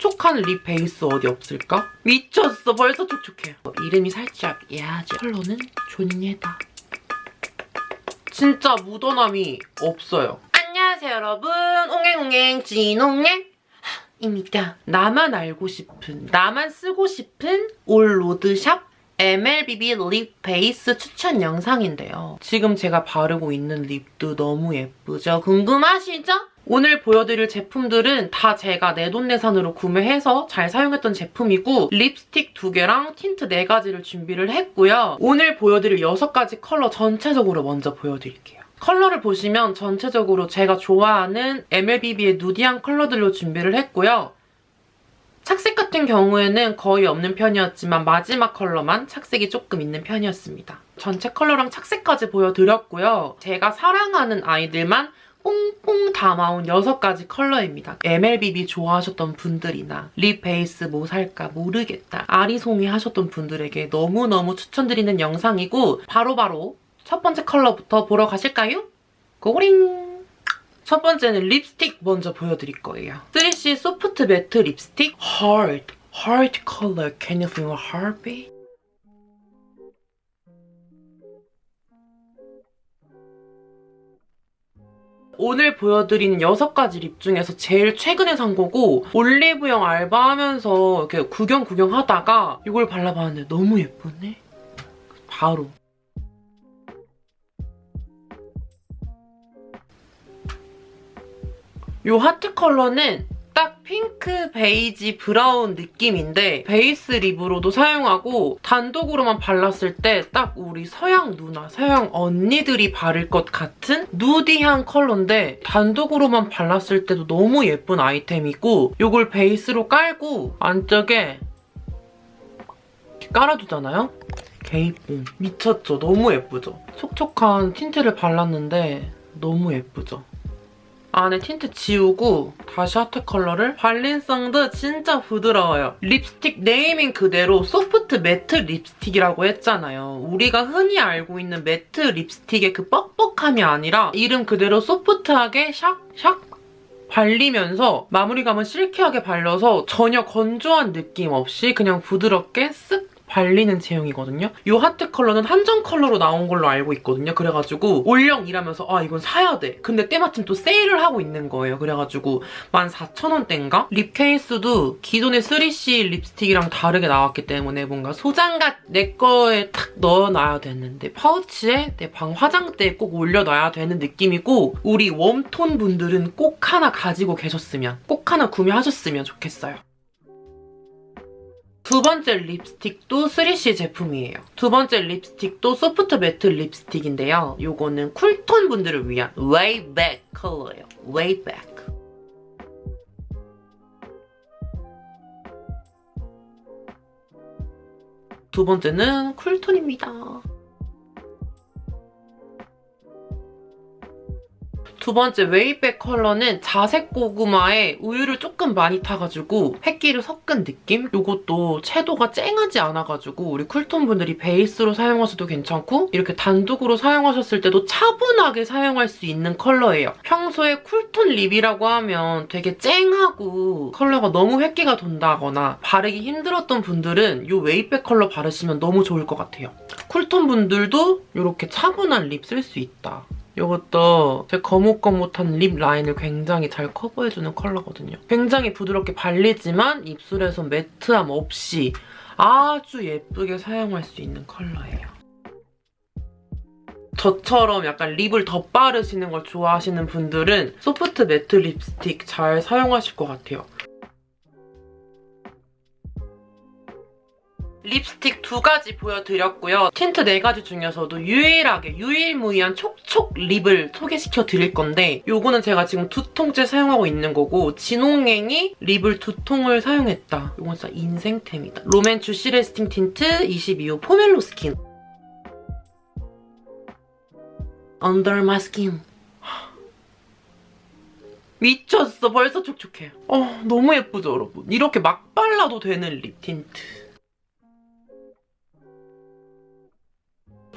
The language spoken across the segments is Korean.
촉촉한 lip base 어디 없을까? 미쳤어. 벌써 촉촉해요. 이름이 살짝 야하지. 컬러는 존예다. 진짜 묻어남이 없어요. 안녕하세요 여러분. 옹행옹행 진옹행 입니다. 나만 알고 싶은, 나만 쓰고 싶은 all road shop MLBB lip base 추천 영상인데요. 지금 제가 바르고 있는 lip도 너무 예쁘죠? 궁금하시죠? 오늘 보여드릴 제품들은 다 제가 내돈내산으로 구매해서 잘 사용했던 제품이고 립스틱 2개랑 틴트 4가지를 준비를 했고요. 오늘 보여드릴 6가지 컬러 전체적으로 먼저 보여드릴게요. 컬러를 보시면 전체적으로 제가 좋아하는 MLBB의 nudy한 컬러들로 준비를 했고요. 착색 같은 경우에는 거의 없는 편이었지만 마지막 컬러만 착색이 조금 있는 편이었습니다. 전체 컬러랑 착색까지 보여드렸고요. 제가 사랑하는 아이들만 뽕뽕 담아온 6가지 컬러입니다. MLBB 좋아하셨던 분들이나 lip base 뭐 살까 모르겠다 아리송이 하셨던 분들에게 너무너무 추천드리는 영상이고 바로바로 바로 첫 번째 컬러부터 보러 가실까요? 고고링! 첫 번째는 립스틱 먼저 보여드릴 거예요. 3CE soft matte 립스틱 Heart, Heart color. Can you feel a heartbeat? 오늘 보여드리는 6가지 lip 중에서 제일 최근에 산 거고 올리브영 알바하면서 이렇게 구경 구경 하다가 이걸 발라봤는데 너무 예쁘네? 바로 이 하트 컬러는 딱 핑크, 베이지, 브라운 느낌인데 base lip으로도 사용하고 단독으로만 발랐을 때 딱 우리 서양 누나, 서양 언니들이 바를 것 같은 nudy한 컬러인데 단독으로만 발랐을 때도 너무 예쁜 아이템이고 이걸 베이스로 깔고 안쪽에 깔아두잖아요? 개이쁨. 미쳤죠? 너무 예쁘죠? 촉촉한 tint를 발랐는데 너무 예쁘죠? 안에 틴트 지우고 다시 하트 컬러를 발림성도 진짜 부드러워요. 립스틱 네이밍 그대로 soft matte 립스틱이라고 했잖아요. 우리가 흔히 알고 있는 matte 립스틱의 그 뻑뻑함이 아니라 이름 그대로 soft하게 샥샥 발리면서 마무리감은 silky하게 발려서 전혀 건조한 느낌 없이 그냥 부드럽게 쓱 발리는 제형이거든요. 이 하트 컬러는 한정 컬러로 나온 걸로 알고 있거든요. 그래가지고 올영 일하면서 아 이건 사야 돼. 근데 때마침 또 세일을 하고 있는 거예요. 그래가지고 14,000원대인가? lip 케이스도 기존의 3CE 립스틱이랑 다르게 나왔기 때문에 뭔가 소장각 내 거에 탁 넣어놔야 되는데 파우치에 내 방 화장대에 꼭 올려놔야 되는 느낌이고 우리 warm tone 분들은 꼭 하나 가지고 계셨으면 꼭 하나 구매하셨으면 좋겠어요. 두 번째 립스틱도 3CE 제품이에요. 두 번째 립스틱도 soft matte 립스틱인데요. 이거는 cool tone 분들을 위한 Way Back 컬러예요. Back. 두 번째는 cool tone입니다. 두 번째 Way Back 컬러는 자색 고구마에 우유를 조금 많이 타가지고 흰기를 섞은 느낌? 이것도 채도가 쨍하지 않아가지고 우리 cool tone 분들이 베이스로 사용하셔도 괜찮고 이렇게 단독으로 사용하셨을 때도 차분하게 사용할 수 있는 컬러예요. 평소에 cool tone lip이라고 하면 되게 쨍하고 컬러가 너무 흰기가 돈다거나 바르기 힘들었던 분들은 이 Way Back 컬러 바르시면 너무 좋을 것 같아요. cool tone 분들도 이렇게 차분한 lip 쓸 수 있다. 이것도 제 거뭇거뭇한 lip 라인을 굉장히 잘 커버해주는 컬러거든요. 굉장히 부드럽게 발리지만 입술에서 matte함 없이 아주 예쁘게 사용할 수 있는 컬러예요. 저처럼 약간 lip을 덧바르시는 걸 좋아하시는 분들은 soft matte 립스틱 잘 사용하실 것 같아요. 립스틱 두 가지 보여드렸고요. 틴트 네 가지 중에서도 유일하게 유일무이한 촉촉 lip을 소개시켜 드릴 건데 이거는 제가 지금 두 통째 사용하고 있는 거고 진홍행이 lip을 두 통을 사용했다. 이건 진짜 인생템이다. 롬앤 Juicy Lasting Tint 22호 Pomelo Skin Under my 미쳤어. 벌써 촉촉해. 어, 너무 예쁘죠, 여러분? 이렇게 막 발라도 되는 lip tint.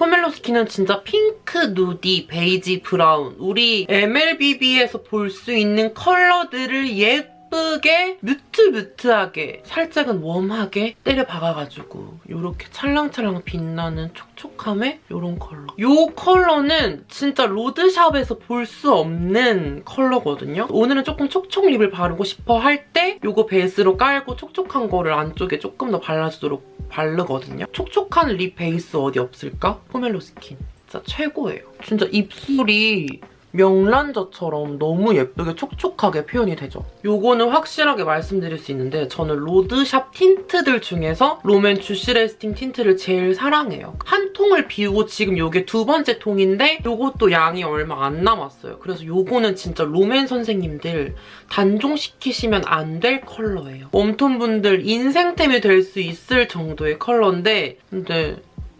Pomelo Skin은 진짜 핑크, nudy, 베이지, 브라운 우리 MLBB에서 볼 수 있는 컬러들을 예쁘 예쁘게 mute mute하게 살짝은 warm하게 때려 박아가지고 이렇게 찰랑찰랑 빛나는 촉촉함의 이런 컬러. 이 컬러는 진짜 road shop에서 볼 수 없는 컬러거든요. 오늘은 조금 촉촉 lip을 바르고 싶어 할 때 이거 베이스로 깔고 촉촉한 거를 안쪽에 조금 더 발라주도록 바르거든요. 촉촉한 lip 베이스 어디 없을까? Pomelo Skin. 진짜 최고예요. 진짜 입술이 명란젓처럼 너무 예쁘게 촉촉하게 표현이 되죠. 요거는 확실하게 말씀드릴 수 있는데 저는 road shop tint들 중에서 롬앤 Juicy Lasting Tint를 제일 사랑해요. 한 통을 비우고 지금 요게 두 번째 통인데 요것도 양이 얼마 안 남았어요. 그래서 요거는 진짜 롬앤 선생님들 단종시키시면 안 될 컬러예요. warm tone 분들 인생템이 될 수 있을 정도의 컬러인데 근데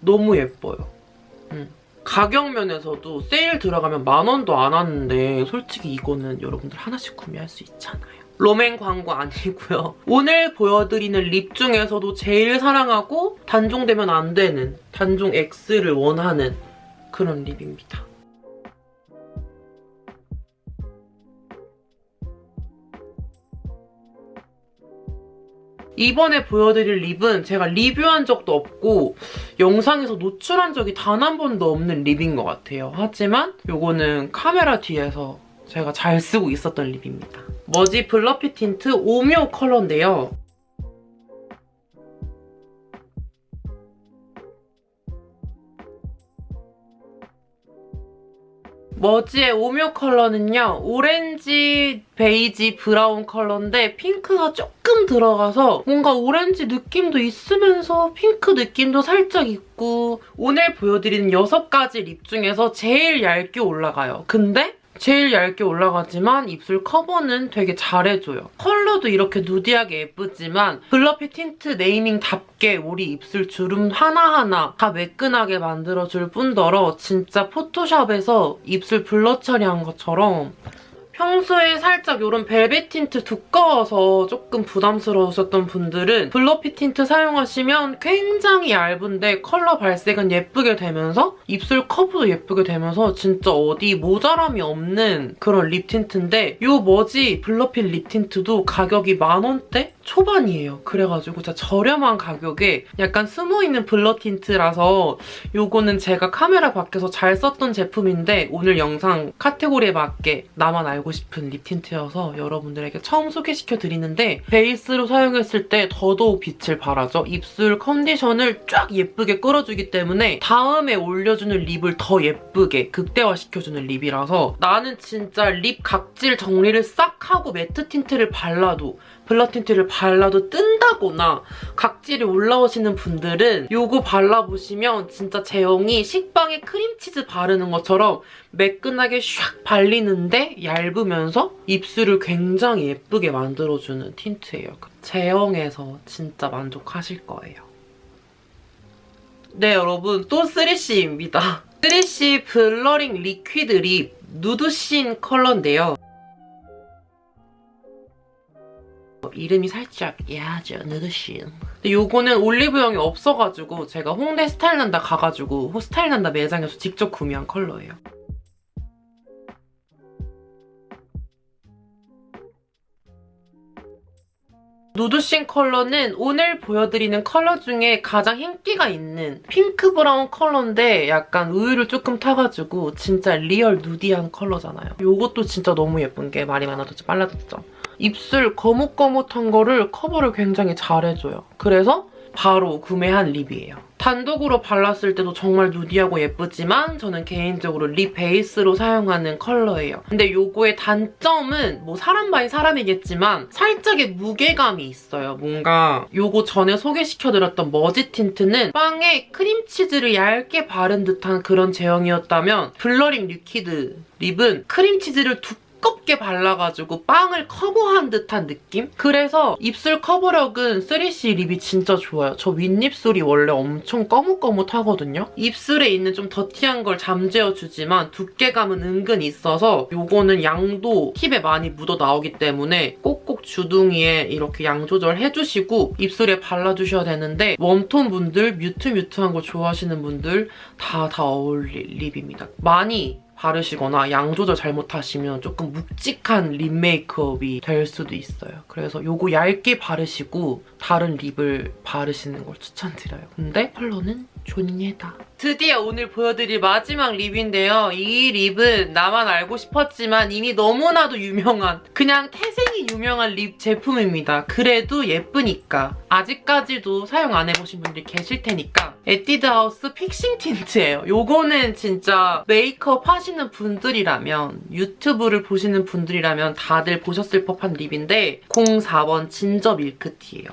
너무 예뻐요. 음. 가격 면에서도 세일 들어가면 만 원도 안 하는데 솔직히 이거는 여러분들 하나씩 구매할 수 있잖아요. 롬앤 광고 아니고요. 오늘 보여드리는 립 중에서도 제일 사랑하고 단종되면 안 되는 단종 X를 원하는 그런 립입니다. 이번에 보여드릴 lip은 제가 리뷰한 적도 없고 영상에서 노출한 적이 단 한 번도 없는 lip인 것 같아요. 하지만 이거는 카메라 뒤에서 제가 잘 쓰고 있었던 lip입니다. 머지 블러피 틴트 오묘 컬러인데요. 머지의 오묘 컬러는요. 오렌지, 베이지, 브라운 컬러인데 핑크가 조금 들어가서 뭔가 오렌지 느낌도 있으면서 핑크 느낌도 살짝 있고 오늘 보여드리는 6가지 lip 중에서 제일 얇게 올라가요. 근데 제일 얇게 올라가지만 입술 커버는 되게 잘해줘요. 컬러도 이렇게 nudy하게 예쁘지만 블러피 tint naming답게 우리 입술 주름 하나하나 다 매끈하게 만들어줄 뿐더러 진짜 포토샵에서 입술 blur 처리한 것처럼 평소에 살짝 이런 벨벳 틴트 두꺼워서 조금 부담스러우셨던 분들은 블러피 틴트 사용하시면 굉장히 얇은데 컬러 발색은 예쁘게 되면서 입술 커버도 예쁘게 되면서 진짜 어디 모자람이 없는 그런 lip tint인데 이 머지 블러피 lip tint도 가격이 만원대? 초반이에요. 그래가지고 진짜 저렴한 가격에 약간 숨어있는 blur tint라서 이거는 제가 카메라 밖에서 잘 썼던 제품인데 오늘 영상 카테고리에 맞게 나만 알고 싶은 lip tint여서 여러분들에게 처음 소개시켜드리는데 베이스로 사용했을 때 더더욱 빛을 발하죠. 입술 컨디션을 쫙 예쁘게 끌어주기 때문에 다음에 올려주는 lip을 더 예쁘게 극대화시켜주는 lip이라서 나는 진짜 lip 각질 정리를 싹 하고 matte tint를 발라도 blur tint를 발라도 뜬다거나 각질이 올라오시는 분들은 이거 발라보시면 진짜 제형이 식빵에 크림치즈 바르는 것처럼 매끈하게 샥 발리는데 얇으면서 입술을 굉장히 예쁘게 만들어주는 틴트예요. 제형에서 진짜 만족하실 거예요. 네 여러분 또 3CE입니다. 3C Blurring Liquid Lip 누드신 컬러인데요. 이름이 살짝 야하죠, 누드신. 근데 요거는 올리브영이 없어가지고 제가 홍대 스타일난다 가가지고 스타일난다 매장에서 직접 구매한 컬러예요. 누드신 컬러는 오늘 보여드리는 컬러 중에 가장 인기가 있는 핑크 브라운 컬러인데 약간 우유를 조금 타가지고 진짜 real nudy한 컬러잖아요. 이것도 진짜 너무 예쁜 게 말이 많아도 빨라졌죠. 입술 거뭇거뭇한 거를 커버를 굉장히 잘해줘요. 그래서 바로 구매한 립이에요. 단독으로 발랐을 때도 정말 nudy하고 예쁘지만 저는 개인적으로 립 베이스로 사용하는 컬러예요. 근데 요거의 단점은 뭐 사람 by 사람이겠지만 살짝의 무게감이 있어요. 뭔가 요거 전에 소개시켜드렸던 머지 틴트는 빵에 크림치즈를 얇게 바른 듯한 그런 제형이었다면 Blurring Liquid Lip은 크림치즈를 두껍게 두껍게 발라가지고 빵을 커버한 듯한 느낌? 그래서 입술 커버력은 3C 립이 진짜 좋아요. 저 윗입술이 원래 엄청 거뭇거뭇하거든요. 입술에 있는 좀 더티한 걸 잠재워주지만 두께감은 은근 있어서 이거는 양도 팁에 많이 묻어 나오기 때문에 꼭꼭 주둥이에 이렇게 양 조절해주시고 입술에 발라주셔야 되는데 warm tone 분들, mute mute한 거 좋아하시는 분들 다다 어울릴 립입니다. 많이 바르시거나 양 조절 잘못하시면 조금 묵직한 립 메이크업이 될 수도 있어요. 그래서 요거 얇게 바르시고 다른 립을 바르시는 걸 추천드려요. 근데 컬러는 존예다. 드디어 오늘 보여드릴 마지막 립인데요. 이 립은 나만 알고 싶었지만 이미 너무나도 유명한 그냥 태생이 유명한 립 제품입니다. 그래도 예쁘니까 아직까지도 사용 안 해보신 분들이 계실 테니까 에뛰드 하우스 Fixing Tint예요. 요거는 진짜 메이크업 하시는 분들이라면 유튜브를 보시는 분들이라면 다들 보셨을 법한 립인데 04번 Ginger Milk Tea예요.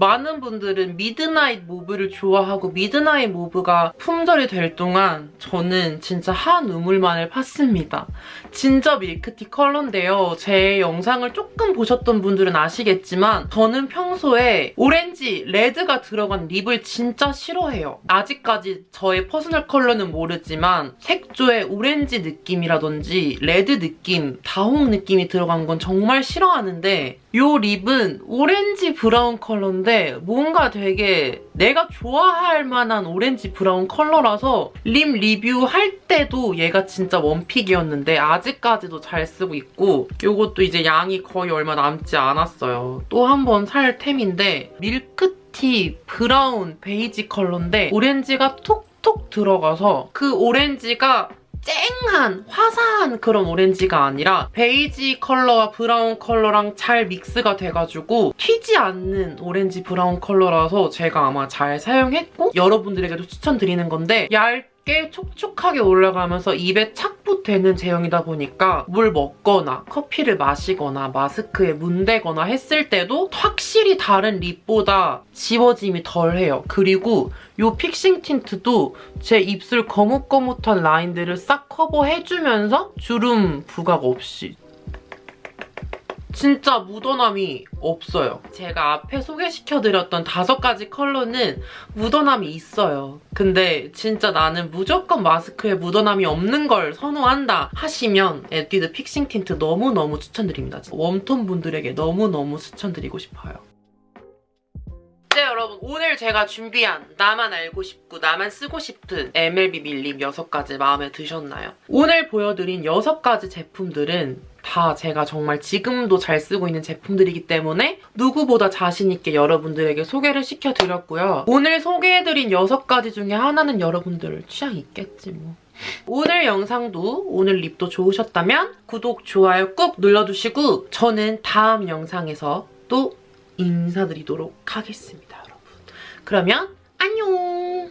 많은 분들은 Midnight Mauve를 좋아하고 Midnight Mauve가 품절이 될 동안 저는 진짜 한 우물만을 팠습니다. Ginger Milk Tea 컬러인데요. 제 영상을 조금 보셨던 분들은 아시겠지만 저는 평소에 오렌지, 레드가 들어간 립을 진짜 싫어해요. 아직까지 저의 personal color는 모르지만 색조에 오렌지 느낌이라든지 레드 느낌, 다홍 느낌이 들어간 건 정말 싫어하는데 이 립은 오렌지 브라운 컬러인데 뭔가 되게 내가 좋아할 만한 오렌지 브라운 컬러라서 립 리뷰할 때도 얘가 진짜 one pick이었는데 아직까지도 잘 쓰고 있고 이것도 이제 양이 거의 얼마 남지 않았어요. 또 한 번 살 템인데 밀크티 브라운 베이지 컬러인데 오렌지가 톡 톡 들어가서 그 오렌지가 쨍한 화사한 그런 오렌지가 아니라 베이지 컬러와 브라운 컬러랑 잘 믹스가 돼가지고 튀지 않는 오렌지 브라운 컬러라서 제가 아마 잘 사용했고 여러분들에게도 추천드리는 건데 얇 게 촉촉하게 올라가면서 입에 착붙 되는 제형이다 보니까 물 먹거나 커피를 마시거나 마스크에 문대거나 했을 때도 확실히 다른 립보다 지워짐이 덜해요. 그리고 이 Fixing Tint도 제 입술 거뭇거뭇한 라인들을 싹 커버해주면서 주름 부각 없이 진짜 묻어남이 없어요. 제가 앞에 소개시켜드렸던 다섯 가지 컬러는 묻어남이 있어요. 근데 진짜 나는 무조건 마스크에 묻어남이 없는 걸 선호한다 하시면 에뛰드 Fixing Tint 너무너무 추천드립니다. warm tone 분들에게 너무너무 추천드리고 싶어요. 네 여러분 오늘 제가 준비한 나만 알고 싶고 나만 쓰고 싶은 MLB 밀립 6가지 마음에 드셨나요? 오늘 보여드린 6가지 제품들은 다 제가 정말 지금도 잘 쓰고 있는 제품들이기 때문에 누구보다 자신있게 여러분들에게 소개를 시켜드렸고요. 오늘 소개해드린 6가지 중에 하나는 여러분들 취향 있겠지 뭐. 오늘 영상도 오늘 립도 좋으셨다면 구독, 좋아요 꾹 눌러주시고 저는 다음 영상에서 또 인사드리도록 하겠습니다. 그러면 안녕!